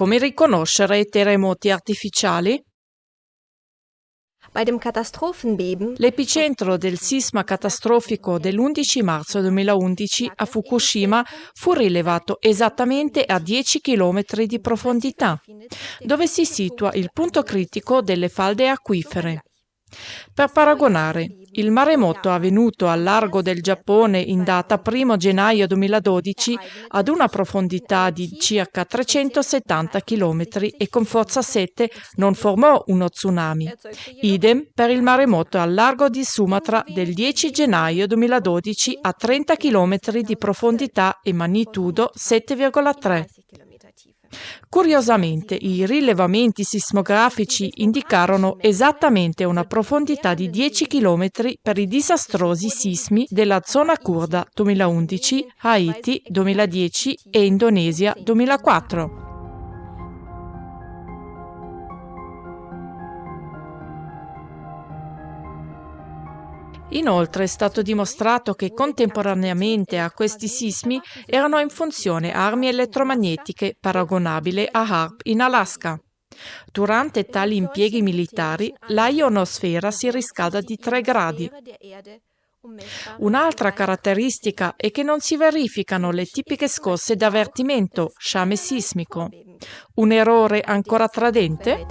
Come riconoscere i terremoti artificiali? L'epicentro del sisma catastrofico dell'11 marzo 2011 a Fukushima fu rilevato esattamente a 10 km di profondità, dove si situa il punto critico delle falde acquifere. Per paragonare, il maremoto avvenuto al largo del Giappone in data 1 gennaio 2012 ad una profondità di circa 370 km e con forza 7 non formò uno tsunami. Idem per il maremoto al largo di Sumatra del 10 gennaio 2012 a 30 km di profondità e magnitudo 7,3. Curiosamente, i rilevamenti sismografici indicarono esattamente una profondità di 10 km per i disastrosi sismi della zona curda 2011, Haiti 2010 e Indonesia 2004. Inoltre è stato dimostrato che contemporaneamente a questi sismi erano in funzione armi elettromagnetiche paragonabili a HARP in Alaska. Durante tali impieghi militari la ionosfera si riscalda di 3 gradi. Un'altra caratteristica è che non si verificano le tipiche scosse d'avvertimento, sciame sismico. Un errore ancora tradente?